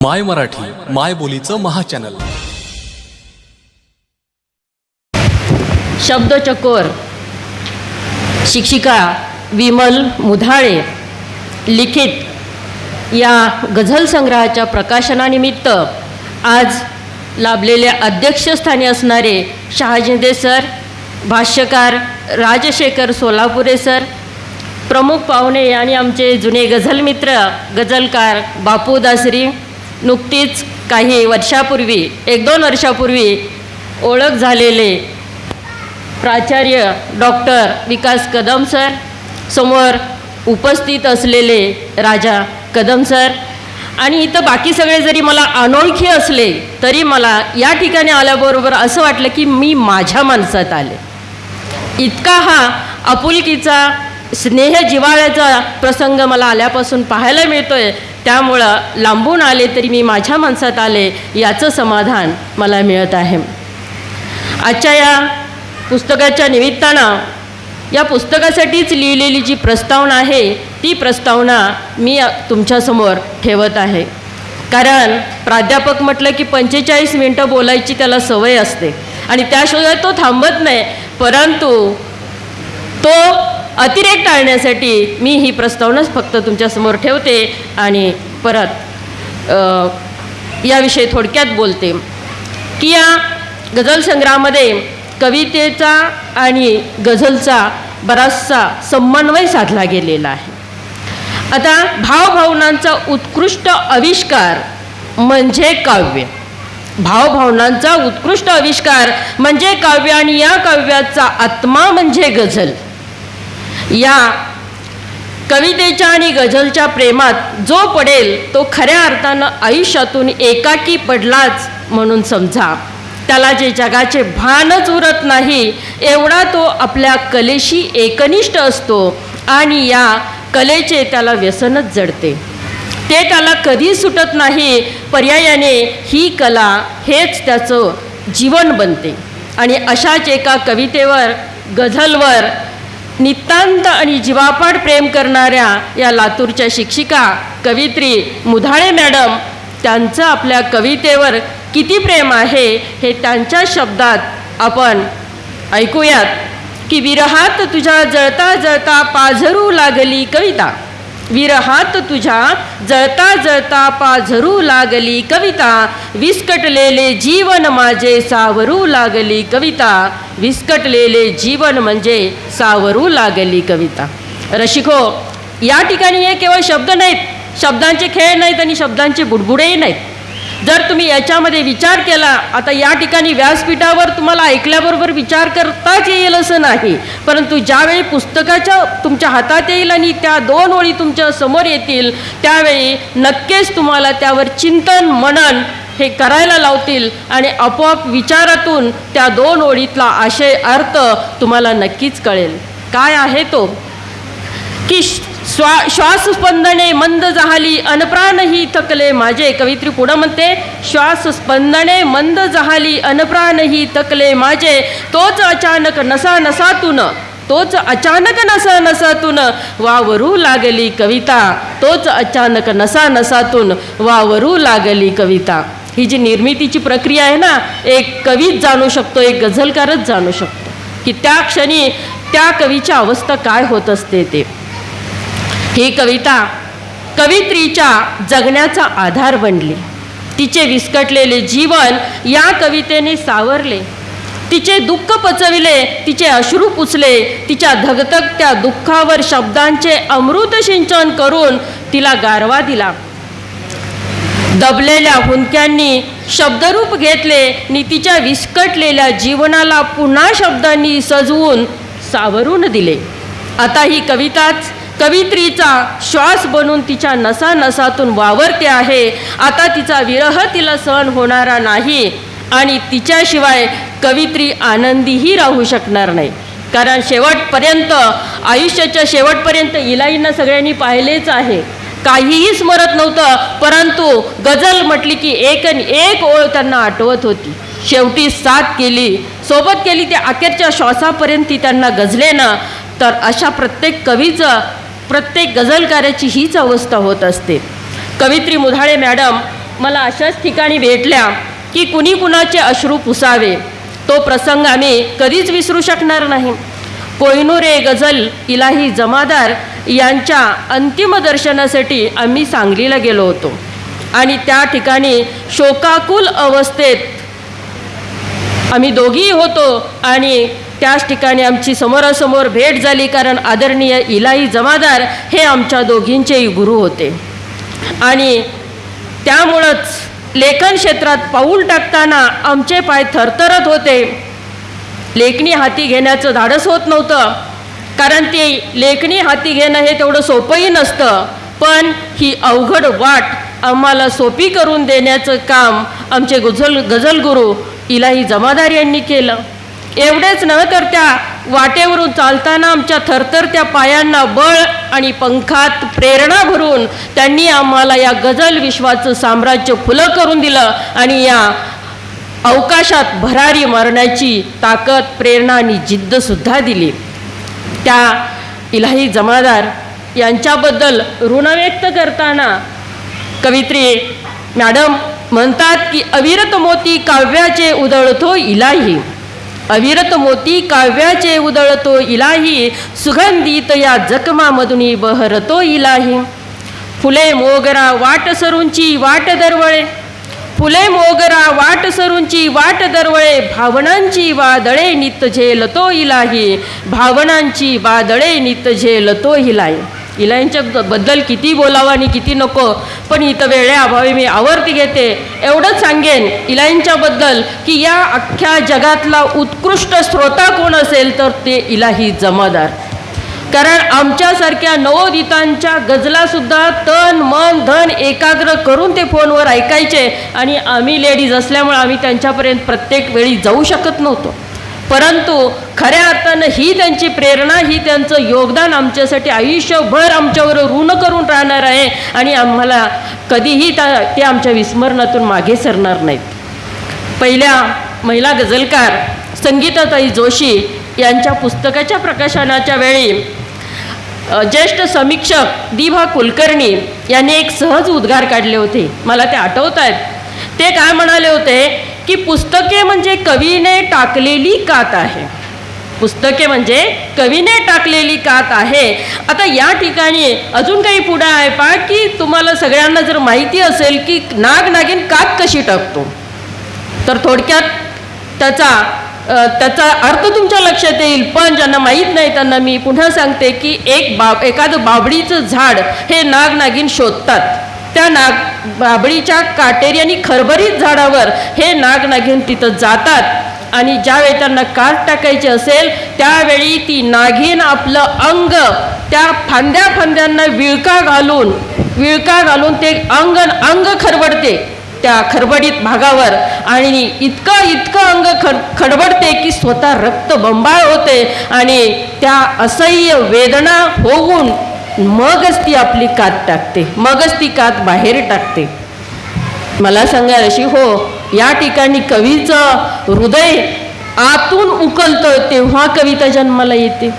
माय मराठी माय बोलीचं महाचॅनल. शब्दचकोर शिक्षिका विमल मुधाळे. लिखित. या गझल संग्रहाच्या प्रकाशनानिमित्त आज लाभलेल्या अध्यक्षस्थानी असणारे शहाजिंदे सर भाष्यकार राजशेखर सोलापुरे सर प्रमुख पाहुणे आणि आमचे जुने गझल मित्र गझलकार बापू दासरी नुकतीच काही वर्षापूर्वी एक दोन वर्षापूर्वी ओळख झालेले प्राचार्य डॉक्टर विकास कदम सर समोर उपस्थित असलेले राजा कदम सर. आणि इथं बाकी सगळे जरी मला अनोळखी असले तरी मला या ठिकाणी आल्याबरोबर असं वाटलं की मी माझ्या माणसात आले. इतका हा आपुलकीचा स्नेह जिव्हाळ्याचा प्रसंग मला आल्यापासून पाहायला मिळतो आहे त्यामुळं लांबून आले तरी मी माझ्या माणसात आले याचं समाधान मला मिळत आहे. आजच्या या पुस्तकाच्या निमित्तानं या पुस्तकासाठीच लिहिलेली जी प्रस्तावना आहे ती प्रस्तावना मी तुमच्यासमोर ठेवत आहे. कारण प्राध्यापक म्हटलं की पंचेचाळीस मिनटं बोलायची त्याला सवय असते. आणि त्याशिवाय तो थांबत नाही परंतु तो अतिरेक टाळण्यासाठी मी ही प्रस्तावनाच फक्त तुमच्यासमोर ठेवते आणि परत याविषयी थोडक्यात बोलते. की या गझल संग्रहामध्ये कवितेचा आणि गझलचा बराचसा समन्वय साधला गेलेला आहे. आता भावभावनांचा उत्कृष्ट आविष्कार म्हणजे काव्य. भावभावनांचा उत्कृष्ट आविष्कार म्हणजे काव्य आणि या काव्याचा आत्मा म्हणजे गझल. या कवितेच्या आणि गझलच्या प्रेमात जो पडेल तो खऱ्या अर्थानं आयुष्यातून एकाकी पडलाच म्हणून समजा. त्याला जे जगाचे भानच उरत नाही एवढा तो आपल्या कलेशी एकनिष्ठ असतो आणि या कलेचे त्याला व्यसनच जडते. ते त्याला कधी सुटत नाही पर्यायाने ही कला हेच त्याचं जीवन बनते. आणि अशाच एका कवितेवर गझलवर नितांत आणि जीवापाड प्रेम करणाऱ्या या लातूरच्या शिक्षिका कवित्री मुधाळे मॅडम त्यांचं आपल्या कवितेवर किती प्रेम आहे हे त्यांच्या शब्दात आपण ऐकूयात. की विरहात तुझ्या जळता जळता पाझरू लागली कविता. विरहात तुझ्या जळता जळता पाझरू लागली कविता. विस्कटलेले जीवन माझे सावरू लागली कविता. विस्कटलेले जीवन म्हणजे सावरू लागली कविता. रशिको या ठिकाणी हे केवळ शब्द नाहीत. शब्दांचे खेळ नाहीत आणि शब्दांचे बुडबुडेही नाहीत. जर तुम्ही याच्यामध्ये विचार केला आता या ठिकाणी व्यासपीठावर तुम्हाला ऐकल्याबरोबर विचार करताच येईल असं नाही. परंतु ज्यावेळी पुस्तकाच्या तुमच्या हातात येईल आणि त्या दोन ओळी तुमच्यासमोर येतील त्यावेळी नक्कीच तुम्हाला त्यावर चिंतन मनन हे करायला लावतील आणि आपोआप विचारातून त्या दोन ओळीतला आशय अर्थ तुम्हाला नक्कीच कळेल. काय आहे तो? की श्वा श्वासस्पंदने मंद जहाली अनप्राणही थकले माझे. कवित्री पुढं म्हणते श्वासस्पंदने मंद जहाली अनप्राणही थकले माझे. तोच अचानक नसा नसातून तोच अचानक नसा नसातून वावरू लागली कविता. तोच अचानक नसा नसातून वावरू लागली कविता. ही जी निर्मितीची प्रक्रिया आहे ना एक कवीच जाणू शकतो एक गझलकारच जाणू शकतो की त्या क्षणी त्या कवीच्या अवस्था काय होत असते ते. ही कविता कवित्रीच्या जगण्याचा आधार बनली. तिचे विस्कटलेले जीवन या कवितेने सावरले. तिचे दुःख पचविले तिचे अश्रू पुचले तिच्या धगधगत्या दुःखावर शब्दांचे अमृत सिंचन करून तिला गारवा दिला. दबलेल्या हुंदक्यांनी शब्दरूप घेतले नीतीच्या तिच्या विस्कटलेल्या जीवनाला पुन्हा शब्दांनी सजवून सावरून दिले. आता ही कविताच कवित्रीचा श्वास बनून तिच्या नसा नसातून वावरते आहे. आता तिचा विरह तिला सहन होणारा नाही आणि तिच्याशिवाय कवित्री आनंदीही राहू शकणार नाही. कारण शेवटपर्यंत आयुष्याच्या शेवटपर्यंत इलाईंना सगळ्यांनी पाहिलेच आहे. काहीही स्मरत नव्हतं परंतु गझल म्हटली की एक आणि एक ओळ त्यांना आठवत होती. शेवटी साथ केली. सोबत केली ते अखेरच्या श्वासापर्यंत ती त्यांना गजले ना तर अशा प्रत्येक कवीचं प्रत्येक गझलकाराची हीच अवस्था होत असते. कवित्री मुधाळे मॅडम मला अशाच ठिकाणी भेटल्या की कुणी कुणाचे अश्रू पुसावे? तो प्रसंग आम्ही कधीच विसरू शकणार नाही. कोयनुरे गझल इलाही जमादार यांच्या अंतिम दर्शनासाठी आम्ही सांगलीला गेलो होतो. आणि त्या ठिकाणी शोकाकुल अवस्थेत आम्ही दोघीही होतो आणि त्याच ठिकाणी आमची समोरासमोर भेट झाली कारण आदरणीय इलाही जमादार हे आमच्या दोघींचेही गुरु होते. आणि त्यामुळंच लेखन क्षेत्रात पाऊल टाकताना आमचे पाय थरथरत होते. लेखणी हाती घेण्याचं धाडस होत नव्हतं. कारण ते लेखणी हाती घेणं हे तेवढं सोपंही नसतं. पण ही अवघड वाट आम्हाला सोपी करून देण्याचं काम आमचे गुझल गझलगुरू इलाही जमादार यांनी केलं. एवढेच नव्हे तर त्या वाटेवरून चालताना आमच्या थरथरत्या पायांना बळ आणि पंखात प्रेरणा भरून त्यांनी आम्हाला या गझल विश्वाचं साम्राज्य फुलं करून दिलं आणि या अवकाशात भरारी मारण्याची ताकद प्रेरणा आणि जिद्दसुद्धा दिली. त्या इलाही जमादार यांच्याबद्दल ऋण व्यक्त करताना कवित्री मॅडम म्हणतात की अविरत मोती काव्याचे उधळतो इलाही. अविरत मोती काव्याचे उधळतो इलाही. सुगंधित या जखमामधून बहरतो इलाही. फुले मोगरा वाट सरूंची वाट दरवळे. फुले मोगरा वाट सरूंची वाट दरवळे भावनांची वादळे नित झेलतो इलाही. भावनांची वादळे नित झेलतो इलाही. इलाहींच्या ब- बद्दल किती बोलावं आणि किती नको पण इथं वेळेअभावी मी आवर्ती घेते. एवढंच सांगेन इलाईंच्याबद्दल की या अख्ख्या जगातला उत्कृष्ट श्रोता कोण असेल तर ते इलाही जमादार. कारण आमच्यासारख्या नवोदितांच्या गजलासुद्धा तन मन धन एकाग्र करून ते फोनवर ऐकायचे. आणि आम्ही लेडीज असल्यामुळे आम्ही त्यांच्यापर्यंत प्रत्येक वेळी जाऊ शकत नव्हतो. परंतु खऱ्या अर्थानं ही त्यांची प्रेरणा ही त्यांचं योगदान आमच्यासाठी आयुष्यभर आमच्यावर ऋण करून राहणार आहे. आणि आम्हाला कधीही त्या ते आमच्या विस्मरणातून मागे सरणार नाहीत. पहिल्या महिला गझलकार संगीताताई जोशी यांच्या पुस्तकाच्या प्रकाशनाच्या वेळी ज्येष्ठ समीक्षक दिभा कुलकर्णी यांनी एक सहज उद्गार काढले होते. मला ते आठवत आहेत ते काय म्हणाले होते? की पुस्तके म्हणजे कवीने टाकलेली कात आहे. पुस्तके म्हणजे कवीने टाकलेली कात आहे. आता या ठिकाणी अजून काही पुढे आहे पा की तुम्हाला सगळ्यांना जर माहिती असेल की नाग नागिन कात कशी टाकतो? तर थोडक्यात त्याचा त्याचा अर्थ तुमच्या लक्षात येईल पण ज्यांना माहीत नाही त्यांना मी पुन्हा सांगते की एक बाब एखादं बाबडीचं झाड हे नागनागिन शोधतात. त्या नाग बाबडीच्या काटेरी आणि खरभरीत झाडावर हे नागनागिन तिथं जातात आणि ज्यावेळी त्यांना काट टाकायची असेल त्यावेळी ती नागिन आपलं अंग त्या फांद्या फांद्यांना विळका घालून विळका घालून ते अंग अंग खरबडते त्या खडबडीत भागावर आणि इतकं इतकं अंग खड खडबडते की स्वतः रक्त बंबाळ होते आणि त्या असह्य वेदना होऊन मगच ती आपली कात टाकते मगच ती कात बाहेर टाकते. मला सांगा अशी हो या ठिकाणी कवीचं हृदय आतून उकलतं तेव्हा कविता जन्माला येते.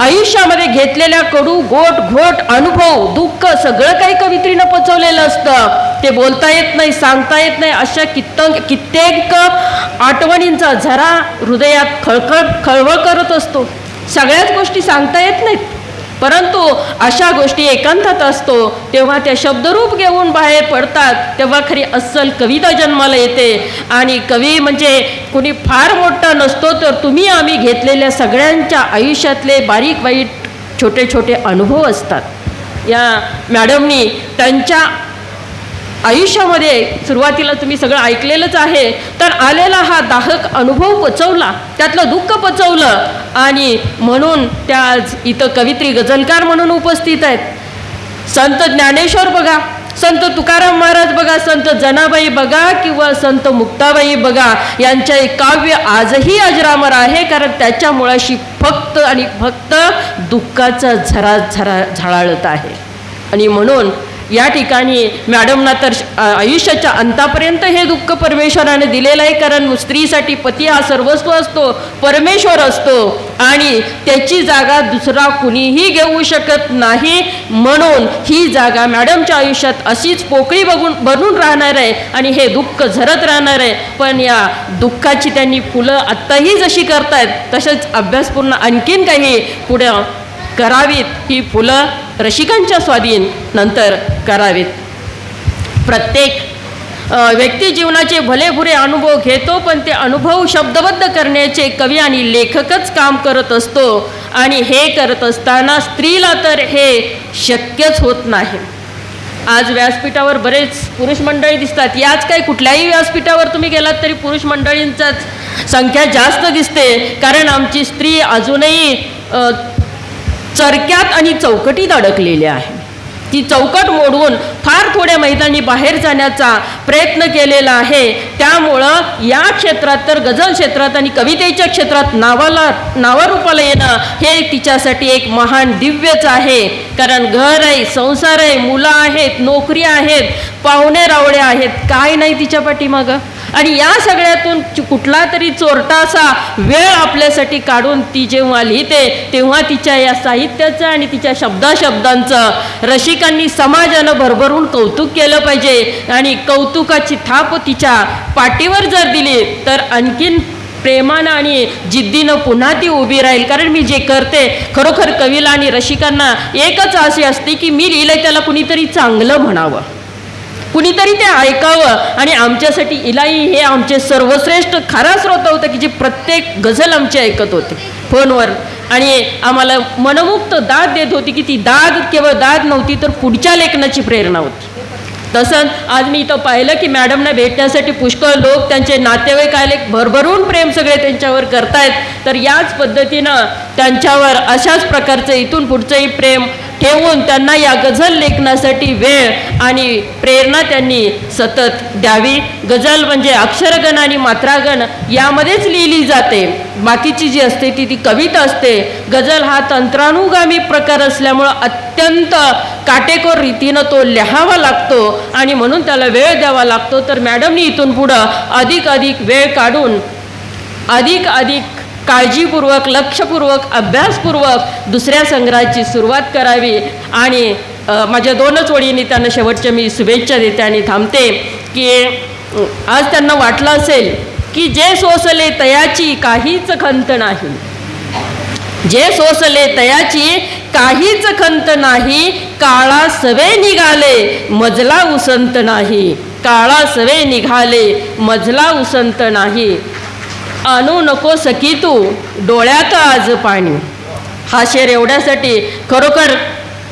आयुष्यामध्ये घेतलेल्या कडू गोट घोट अनुभव दुःख सगळं काही कवित्रीनं पचवलेलं असतं. ते बोलता येत नाही सांगता येत नाही अशा कित्त कित्येक आठवणींचा झरा हृदयात खळखळ खळवळ करत असतो. सगळ्याच गोष्टी सांगता येत नाहीत. परंतु अशा गोष्टी एकांतात असतो तेव्हा त्या शब्दरूप घेऊन बाहेर पडतात तेव्हा खरी अस्सल कविता जन्माला येते. आणि कवी म्हणजे कुणी फार मोठा नसतो तर तुम्ही आम्ही घेतलेल्या सगळ्यांच्या आयुष्यातले बारीक वाईट छोटे छोटे अनुभव असतात. या मॅडमनी त्यांच्या आयुष्यामध्ये सुरुवातीला तुम्ही सगळं ऐकलेलंच आहे तर आलेला हा दाहक अनुभव पचवला त्यातलं दुःख पचवलं आणि म्हणून त्या आज इथं कवित्री गझलकार म्हणून उपस्थित आहेत. संत ज्ञानेश्वर बघा संत तुकाराम महाराज बघा संत जनाबाई बघा किंवा संत मुक्ताबाई बघा यांचे काव्य आजही अजरामर आहे कारण त्याच्या मुळाशी फक्त आणि फक्त दुःखाचा झरा झरा झळाळत आहे. आणि म्हणून या ठिकाणी मॅडमना तर आयुष्याच्या अंतापर्यंत हे दुःख परमेश्वराने दिलेलं आहे. कारण स्त्रीसाठी पती हा सर्वस्व असतो परमेश्वर असतो. आणि त्याची जागा दुसरा कुणीही घेऊ शकत नाही. म्हणून ही जागा मॅडमच्या आयुष्यात अशीच पोकळी बघून बनून राहणार आहे. आणि हे दुःख झरत राहणार आहे. पण या दुःखाची त्यांनी फुलं आत्ताही जशी करतायत तसेच अभ्यासपूर्ण आणखीन काही पुढं करावीत ही फुलं रसिकांच्या स्वाधीन नंतर करावीत. प्रत्येक व्यक्ती जीवनाचे भलेभुरे अनुभव घेतो पण ते अनुभव शब्दबद्ध करण्याचे कवी आणि लेखकच काम करत असतो आणि हे करत असताना स्त्रीला तर हे शक्यच होत नाही. आज व्यासपीठावर बरेच पुरुष मंडळी दिसतात. याच काही कुठल्याही व्यासपीठावर तुम्ही गेलात तरी पुरुष मंडळींचाच संख्या जास्त दिसते. कारण आमची स्त्री अजूनही चरक्यात आणि चौकटीत अडकलेली आहे. ती चौकट मोडवून फार थोड्या महिलांनी बाहेर जाण्याचा प्रयत्न केलेला आहे. त्यामुळं या क्षेत्रात तर गझल क्षेत्रात आणि कवितेच्या क्षेत्रात नावाला नावारूपाला येणं हे तिच्यासाठी एक महान दिव्यच आहे. कारण घर आहे संसार आहे मुलं आहेत नोकरी आहेत पाहुणे रावळे आहेत. काय नाही तिच्या पाठीमागं? आणि या सगळ्यातून कुठला तरी चोरटा असा वेळ आपल्यासाठी काढून ती जेव्हा लिहिते तेव्हा तिच्या या साहित्याचं आणि तिच्या शब्दाशब्दांचं रसिकांनी समाजानं भरभरून कौतुक केलं पाहिजे. आणि कौतुकाची थाप तिच्या पाठीवर जर दिली तर आणखीन प्रेमानं आणि जिद्दीनं पुन्हा ती उभी राहील. कारण मी जे करते खरोखर कवीला आणि रसिकांना एकच असे असते की मी लिहिलंय त्याला कुणीतरी चांगलं म्हणावं. कुणीतरी ते ऐकावं आणि आमच्यासाठी इलाई हे आमचे सर्वश्रेष्ठ खरा स्रोत होतं की जे प्रत्येक गझल आमची ऐकत होते. फोनवर. आणि आम्हाला मनमुक्त दाद देत होती की ती दाद केवळ दाद नव्हती तर पुढच्या लेखनाची प्रेरणा होती. तसंच आज मी इथं पाहिलं की मॅडमना भेटण्यासाठी पुष्कळ लोक त्यांचे नातेवाईक आले भरभरून प्रेम सगळे त्यांच्यावर करतायत. तर याच पद्धतीनं त्यांच्यावर अशाच प्रकारचं इथून पुढचंही प्रेम ठेवून त्यांना या गझल लेखनासाठी वेळ आणि प्रेरणा त्यांनी सतत द्यावी. गझल म्हणजे अक्षरगण आणि मात्रागण यामध्येच लिहिली जाते. बाकीची जी असते ती ती कविता असते. गझल हा तंत्रानुगामी प्रकार असल्यामुळं अत्यंत काटेकोर रीतीनं तो लिहावा लागतो आणि म्हणून त्याला वेळ द्यावा लागतो. तर मॅडमनी इथून पुढं अधिक अधिक वेळ काढून अधिक अधिक काळजीपूर्वक लक्षपूर्वक अभ्यासपूर्वक दुसऱ्या संग्रहाची सुरुवात करावी. आणि माझ्या दोनच ओळींनी त्यांना शेवटच्या मी शुभेच्छा देते आणि थांबते की आज त्यांना वाटलं असेल की जे सोसले तयाची काहीच खंत नाही. जे सोसले तयाची काहीच खंत नाही काळा सवे निघाले मजला उसंत नाही. काळा सवे निघाले मजला उसंत नाही. आणू नको सकी तू डोळ्यात आज पाणी. हा शेर एवढ्यासाठी खरोखर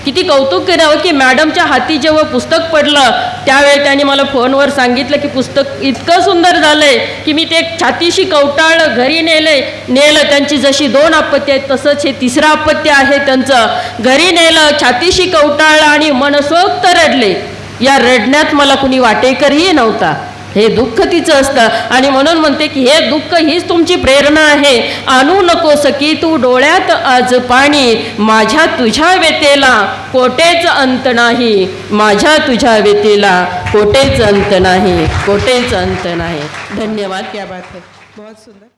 किती कौतुक करावं की मॅडमच्या हाती जेव्हा पुस्तक पडलं त्यावेळी त्यांनी मला फोनवर सांगितलं की पुस्तक इतकं सुंदर झालंय की मी ते छातीशी कवटाळलं घरी नेलंय नेलं. त्यांची जशी दोन आपत्ती आहेत तसंच हे तिसरं आपत्य आहे त्यांचं. घरी नेलं छातीशी कवटाळलं आणि मनसोक्त रडले. या रडण्यात मला कुणी वाटेकरही नव्हता. हे दुःख तिचं असतं. आणि म्हणून म्हणते की हे दुःख हीच तुमची प्रेरणा आहे. आणू नको सकी तू डोळ्यात आज पाणी. माझ्या तुझ्या व्यतेला कोटेच अंत नाही. माझ्या तुझ्या व्यतेला कोटेच अंत नाही. कोटेच अंत नाही. धन्यवाद क्या बात है. बहुत सुंदर.